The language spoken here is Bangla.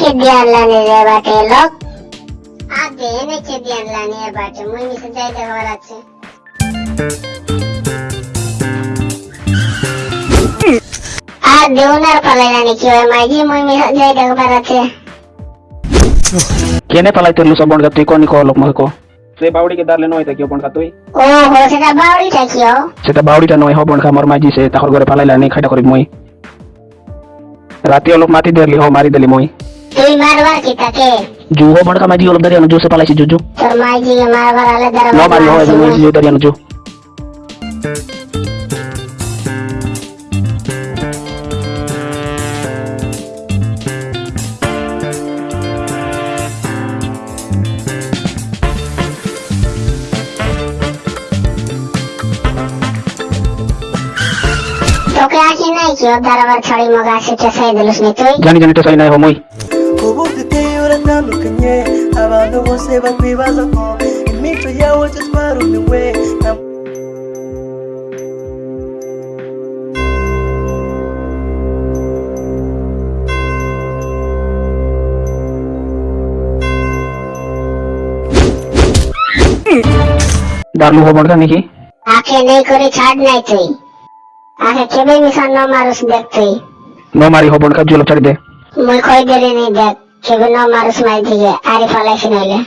খেদি আনলানি রে বাটে লোক। আগে এনে খেদি আনলানি এ বাটে মুই মিশে যাই দেখবার আছে। আর দেউনার পালাইলানি কি হয় মাইজি মুই মিশে যাই দেখবার আছে কেনে পালাইতে লুসা বনগা তুই কোনি কো লোক মহকো সে বাউড়িকে দারলে নয় তাকি বনগা তুই? ও হো সেটা বাউরিটা কিও সেটা বাউড়িটা নয় হ বনগা মোর মাইজি সে তাহর ঘরে পালাইলা নি খাইটা করি মই। রাতি অলপ মাতি দেরলি হ মারি দেলি মই। তুই মারবার কি তাকে? জু হো বনগা মাইজি অলপ দাঁড়িয়ে জু সে পালাইছি জু জু তোর মাইজিকে মারবার আলে ন মারি হয় মাইজি দাঁড়িয়ে জু তোকে আসি নাই কি? ওর দরবার ছড়ি মগা আসিতে সাই দিলুস নি তুই? জানি জানি তো সাই নাই হ মই। ubu duteye uratandukanye abantu bose bakwibaza ko imico yawe twarumiwe na দারলু হ বনগা নাকি আখে নেই করে ছাড় নাই তুই আখে কেবে মিশন ন মারুস দেখ তুই ন মারি হ বনগা জু অলপ ছাড়ি দে মুই কই দেরি নেই দেখ কেবে ন মারুস মাই দিকে আরে ফালাইছি নাইলে